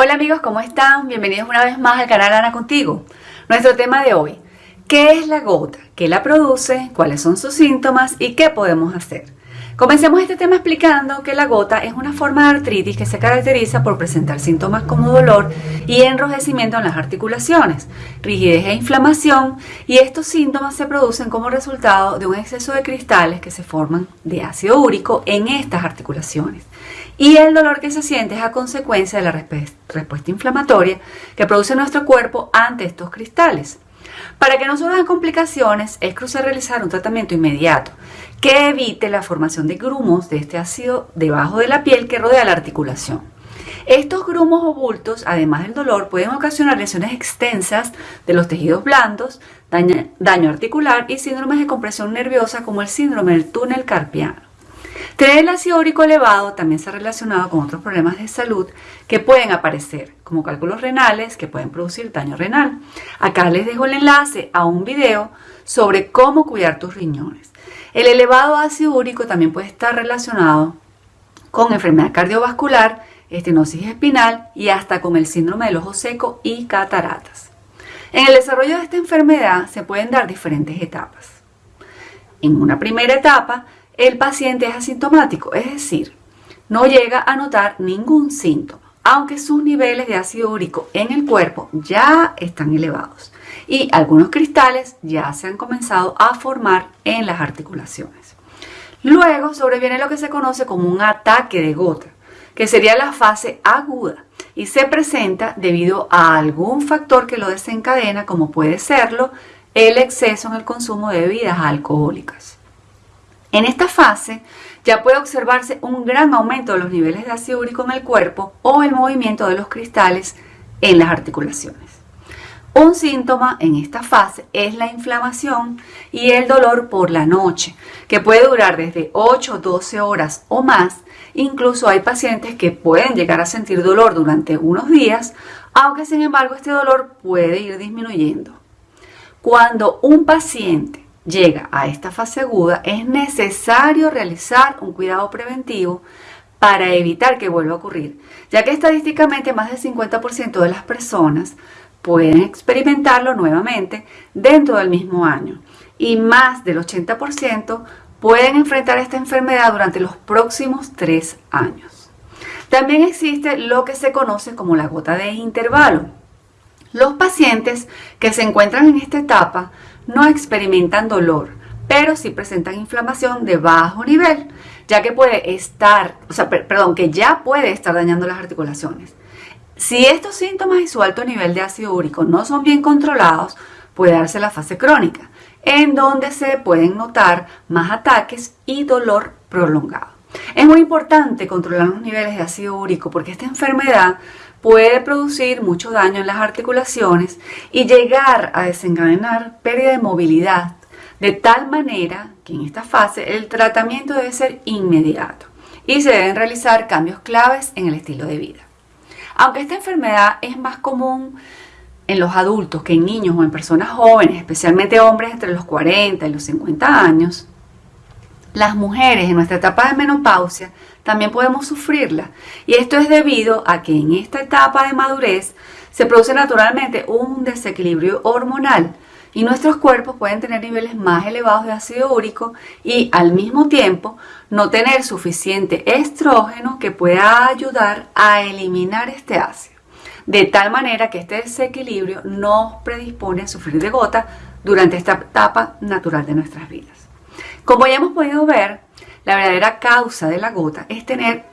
Hola amigos, ¿cómo están? Bienvenidos una vez más al canal Ana Contigo. Nuestro tema de hoy, ¿qué es la gota? ¿Qué la produce? ¿Cuáles son sus síntomas? ¿Y qué podemos hacer? Comencemos este tema explicando que la gota es una forma de artritis que se caracteriza por presentar síntomas como dolor y enrojecimiento en las articulaciones, rigidez e inflamación, y estos síntomas se producen como resultado de un exceso de cristales que se forman de ácido úrico en estas articulaciones y el dolor que se siente es a consecuencia de la respuesta inflamatoria que produce nuestro cuerpo ante estos cristales. Para que no surjan complicaciones, es crucial realizar un tratamiento inmediato que evite la formación de grumos de este ácido debajo de la piel que rodea la articulación. Estos grumos o bultos, además del dolor, pueden ocasionar lesiones extensas de los tejidos blandos, daño, daño articular y síndromes de compresión nerviosa como el síndrome del túnel carpiano. Tener el ácido úrico elevado también se ha relacionado con otros problemas de salud que pueden aparecer, como cálculos renales que pueden producir daño renal. Acá les dejo el enlace a un video sobre cómo cuidar tus riñones. El elevado ácido úrico también puede estar relacionado con enfermedad cardiovascular, estenosis espinal y hasta con el síndrome del ojo seco y cataratas. En el desarrollo de esta enfermedad se pueden dar diferentes etapas. En una primera etapa el paciente es asintomático, es decir, no llega a notar ningún síntoma, aunque sus niveles de ácido úrico en el cuerpo ya están elevados y algunos cristales ya se han comenzado a formar en las articulaciones. Luego sobreviene lo que se conoce como un ataque de gota, que sería la fase aguda y se presenta debido a algún factor que lo desencadena, como puede serlo el exceso en el consumo de bebidas alcohólicas. En esta fase ya puede observarse un gran aumento de los niveles de ácido úrico en el cuerpo o el movimiento de los cristales en las articulaciones. Un síntoma en esta fase es la inflamación y el dolor por la noche, que puede durar desde 8 o 12 horas o más. Incluso hay pacientes que pueden llegar a sentir dolor durante unos días, aunque sin embargo este dolor puede ir disminuyendo. Cuando un paciente llega a esta fase aguda, es necesario realizar un cuidado preventivo para evitar que vuelva a ocurrir, ya que estadísticamente más del 50% de las personas pueden experimentarlo nuevamente dentro del mismo año y más del 80% pueden enfrentar esta enfermedad durante los próximos tres años. También existe lo que se conoce como la gota de intervalo. Los pacientes que se encuentran en esta etapa no experimentan dolor, pero sí presentan inflamación de bajo nivel, ya que puede estar, o sea, perdón, que ya puede estar dañando las articulaciones. Si estos síntomas y su alto nivel de ácido úrico no son bien controlados, puede darse la fase crónica, en donde se pueden notar más ataques y dolor prolongado. Es muy importante controlar los niveles de ácido úrico porque esta enfermedad puede producir mucho daño en las articulaciones y llegar a desencadenar pérdida de movilidad, de tal manera que en esta fase el tratamiento debe ser inmediato y se deben realizar cambios claves en el estilo de vida. Aunque esta enfermedad es más común en los adultos que en niños o en personas jóvenes, especialmente hombres entre los 40 y los 50 años, las mujeres en nuestra etapa de menopausia también podemos sufrirla. Y esto es debido a que en esta etapa de madurez se produce naturalmente un desequilibrio hormonal y nuestros cuerpos pueden tener niveles más elevados de ácido úrico y al mismo tiempo no tener suficiente estrógeno que pueda ayudar a eliminar este ácido. De tal manera que este desequilibrio nos predispone a sufrir de gota durante esta etapa natural de nuestras vidas. Como ya hemos podido ver, la verdadera causa de la gota es tener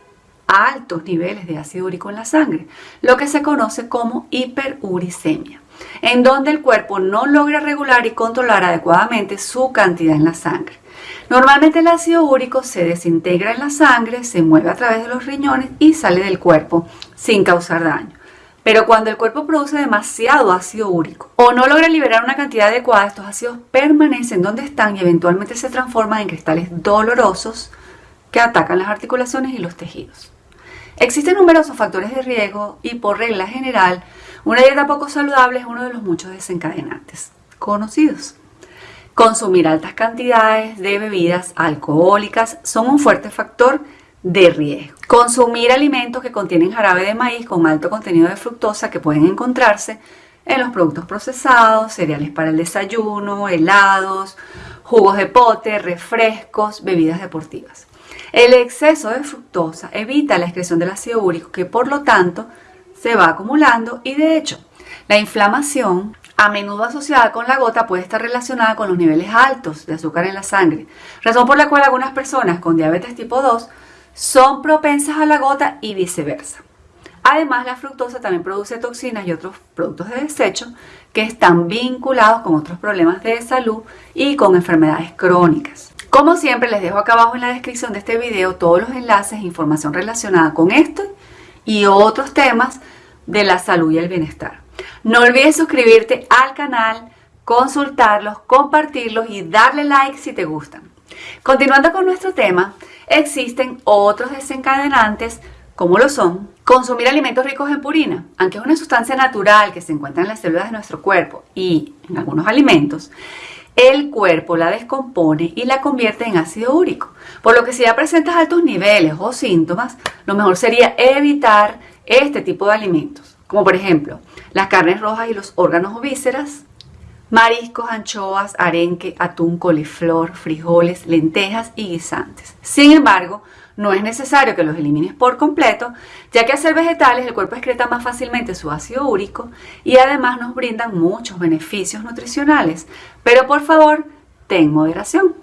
altos niveles de ácido úrico en la sangre, lo que se conoce como hiperuricemia, en donde el cuerpo no logra regular y controlar adecuadamente su cantidad en la sangre. Normalmente el ácido úrico se desintegra en la sangre, se mueve a través de los riñones y sale del cuerpo sin causar daño. Pero cuando el cuerpo produce demasiado ácido úrico o no logra liberar una cantidad adecuada, estos ácidos permanecen donde están y eventualmente se transforman en cristales dolorosos que atacan las articulaciones y los tejidos. Existen numerosos factores de riesgo y por regla general, una dieta poco saludable es uno de los muchos desencadenantes conocidos. Consumir altas cantidades de bebidas alcohólicas son un fuerte factor de riesgo. Consumir alimentos que contienen jarabe de maíz con alto contenido de fructosa que pueden encontrarse en los productos procesados, cereales para el desayuno, helados, jugos de pote, refrescos, bebidas deportivas. El exceso de fructosa evita la excreción del ácido úrico que por lo tanto se va acumulando y de hecho la inflamación a menudo asociada con la gota puede estar relacionada con los niveles altos de azúcar en la sangre, razón por la cual algunas personas con diabetes tipo 2 son propensas a la gota y viceversa. Además, la fructosa también produce toxinas y otros productos de desecho que están vinculados con otros problemas de salud y con enfermedades crónicas. Como siempre, les dejo acá abajo en la descripción de este video todos los enlaces e información relacionada con esto y otros temas de la salud y el bienestar. No olvides suscribirte al canal, consultarlos, compartirlos y darle like si te gustan. Continuando con nuestro tema, existen otros desencadenantes como lo son consumir alimentos ricos en purina, aunque es una sustancia natural que se encuentra en las células de nuestro cuerpo y en algunos alimentos, el cuerpo la descompone y la convierte en ácido úrico. Por lo que si ya presentas altos niveles o síntomas, lo mejor sería evitar este tipo de alimentos, como por ejemplo las carnes rojas y los órganos o vísceras, mariscos, anchoas, arenque, atún, coliflor, frijoles, lentejas y guisantes. Sin embargo, no es necesario que los elimines por completo, ya que al ser vegetales el cuerpo excreta más fácilmente su ácido úrico y además nos brindan muchos beneficios nutricionales. Pero por favor, ten moderación.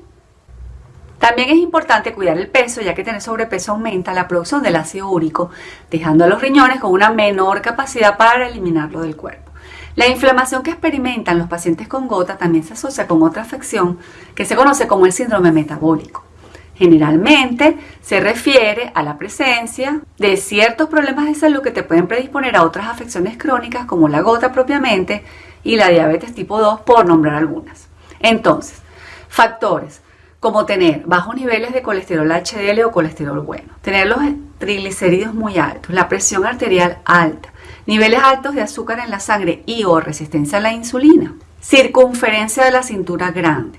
También es importante cuidar el peso, ya que tener sobrepeso aumenta la producción del ácido úrico, dejando a los riñones con una menor capacidad para eliminarlo del cuerpo. La inflamación que experimentan los pacientes con gota también se asocia con otra afección que se conoce como el síndrome metabólico. Generalmente se refiere a la presencia de ciertos problemas de salud que te pueden predisponer a otras afecciones crónicas como la gota propiamente y la diabetes tipo 2 por nombrar algunas. Entonces, factores como tener bajos niveles de colesterol HDL o colesterol bueno, tener los triglicéridos muy altos, la presión arterial alta, niveles altos de azúcar en la sangre y o resistencia a la insulina, circunferencia de la cintura grande,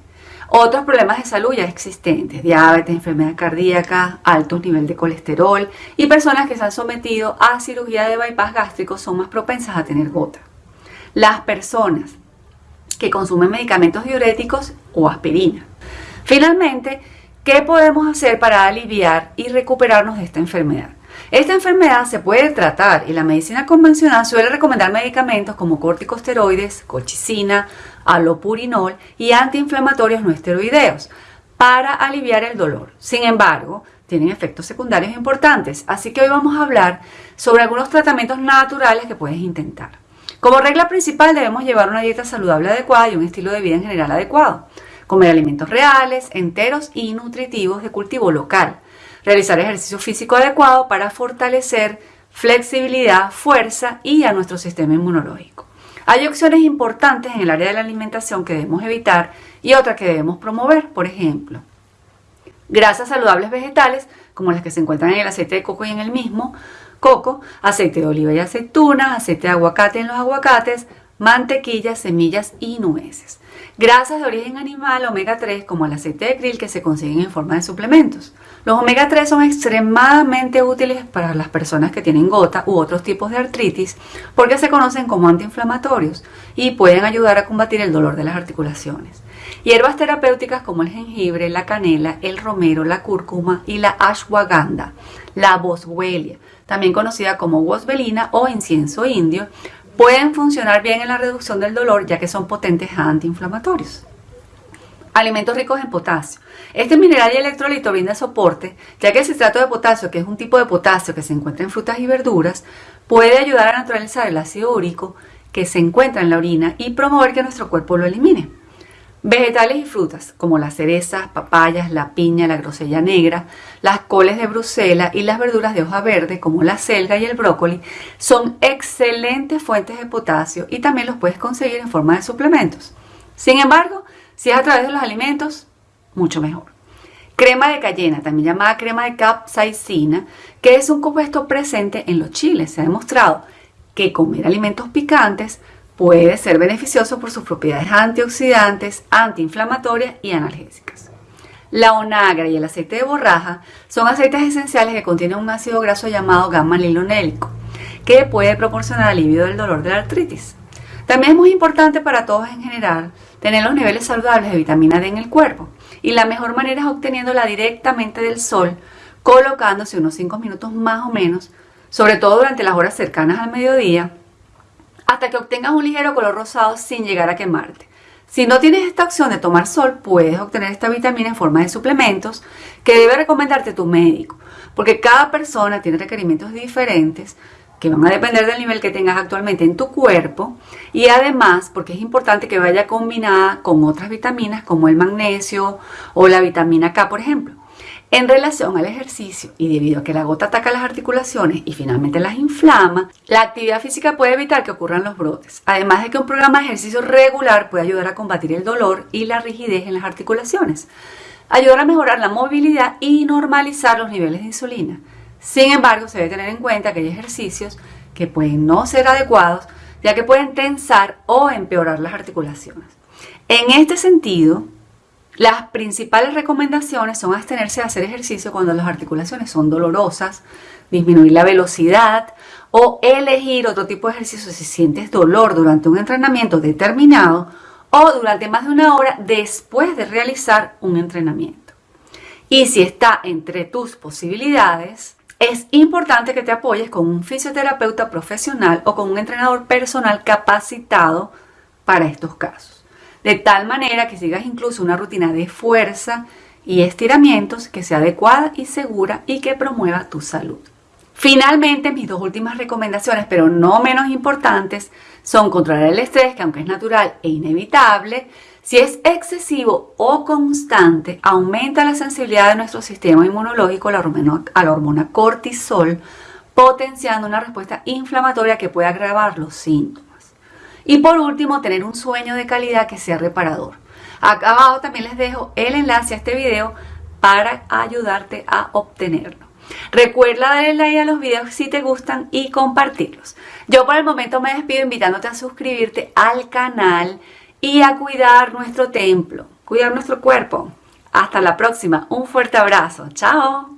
otros problemas de salud ya existentes, diabetes, enfermedad cardíaca, alto nivel de colesterol y personas que se han sometido a cirugía de bypass gástrico son más propensas a tener gota. Las personas que consumen medicamentos diuréticos o aspirina. Finalmente, ¿qué podemos hacer para aliviar y recuperarnos de esta enfermedad? Esta enfermedad se puede tratar y la medicina convencional suele recomendar medicamentos como corticosteroides, colchicina, alopurinol y antiinflamatorios no esteroideos para aliviar el dolor. Sin embargo, tienen efectos secundarios importantes, así que hoy vamos a hablar sobre algunos tratamientos naturales que puedes intentar. Como regla principal debemos llevar una dieta saludable adecuada y un estilo de vida en general adecuado. Comer alimentos reales, enteros y nutritivos de cultivo local realizar ejercicio físico adecuado para fortalecer flexibilidad, fuerza y a nuestro sistema inmunológico. Hay opciones importantes en el área de la alimentación que debemos evitar y otras que debemos promover, por ejemplo, grasas saludables vegetales, como las que se encuentran en el aceite de coco y en el mismo coco, aceite de oliva y aceitunas, aceite de aguacate en los aguacates, mantequilla, semillas y nueces. Grasas de origen animal omega 3 como el aceite de krill que se consiguen en forma de suplementos. Los omega 3 son extremadamente útiles para las personas que tienen gota u otros tipos de artritis porque se conocen como antiinflamatorios y pueden ayudar a combatir el dolor de las articulaciones. Hierbas terapéuticas como el jengibre, la canela, el romero, la cúrcuma y la ashwagandha, la boswellia, también conocida como boswelina o incienso indio, pueden funcionar bien en la reducción del dolor ya que son potentes antiinflamatorios. Alimentos ricos en potasio. Este mineral y electrolito brinda soporte, ya que el citrato de potasio, que es un tipo de potasio que se encuentra en frutas y verduras, puede ayudar a neutralizar el ácido úrico que se encuentra en la orina y promover que nuestro cuerpo lo elimine. Vegetales y frutas, como las cerezas, papayas, la piña, la grosella negra, las coles de Bruselas y las verduras de hoja verde, como la selga y el brócoli, son excelentes fuentes de potasio y también los puedes conseguir en forma de suplementos. Sin embargo, si es a través de los alimentos, mucho mejor. Crema de cayena, también llamada crema de capsaicina, que es un compuesto presente en los chiles. Se ha demostrado que comer alimentos picantes puede ser beneficioso por sus propiedades antioxidantes, antiinflamatorias y analgésicas. La onagra y el aceite de borraja son aceites esenciales que contienen un ácido graso llamado gamma-lilonélico, que puede proporcionar alivio del dolor de la artritis. También es muy importante para todos en general tener los niveles saludables de vitamina D en el cuerpo y la mejor manera es obteniéndola directamente del sol, colocándose unos 5 minutos más o menos, sobre todo durante las horas cercanas al mediodía, hasta que obtengas un ligero color rosado sin llegar a quemarte. Si no tienes esta opción de tomar sol, puedes obtener esta vitamina en forma de suplementos que debe recomendarte tu médico, porque cada persona tiene requerimientos diferentes que van a depender del nivel que tengas actualmente en tu cuerpo y además porque es importante que vaya combinada con otras vitaminas como el magnesio o la vitamina K, por ejemplo. En relación al ejercicio y debido a que la gota ataca las articulaciones y finalmente las inflama, la actividad física puede evitar que ocurran los brotes. Además de que un programa de ejercicio regular puede ayudar a combatir el dolor y la rigidez en las articulaciones, ayudar a mejorar la movilidad y normalizar los niveles de insulina. Sin embargo, se debe tener en cuenta que hay ejercicios que pueden no ser adecuados, ya que pueden tensar o empeorar las articulaciones. En este sentido, las principales recomendaciones son abstenerse de hacer ejercicio cuando las articulaciones son dolorosas, disminuir la velocidad o elegir otro tipo de ejercicio si sientes dolor durante un entrenamiento determinado o durante más de una hora después de realizar un entrenamiento. Y si está entre tus posibilidades, es importante que te apoyes con un fisioterapeuta profesional o con un entrenador personal capacitado para estos casos. De tal manera que sigas incluso una rutina de fuerza y estiramientos que sea adecuada y segura y que promueva tu salud. Finalmente, mis dos últimas recomendaciones, pero no menos importantes, son controlar el estrés, que aunque es natural e inevitable, si es excesivo o constante, aumenta la sensibilidad de nuestro sistema inmunológico a la, hormona, cortisol, potenciando una respuesta inflamatoria que puede agravar los síntomas. Y por último, tener un sueño de calidad que sea reparador. Acá abajo también les dejo el enlace a este video para ayudarte a obtenerlo. Recuerda darle like a los videos si te gustan y compartirlos. Yo por el momento me despido invitándote a suscribirte al canal y a cuidar nuestro templo, cuidar nuestro cuerpo. Hasta la próxima. Un fuerte abrazo. Chao.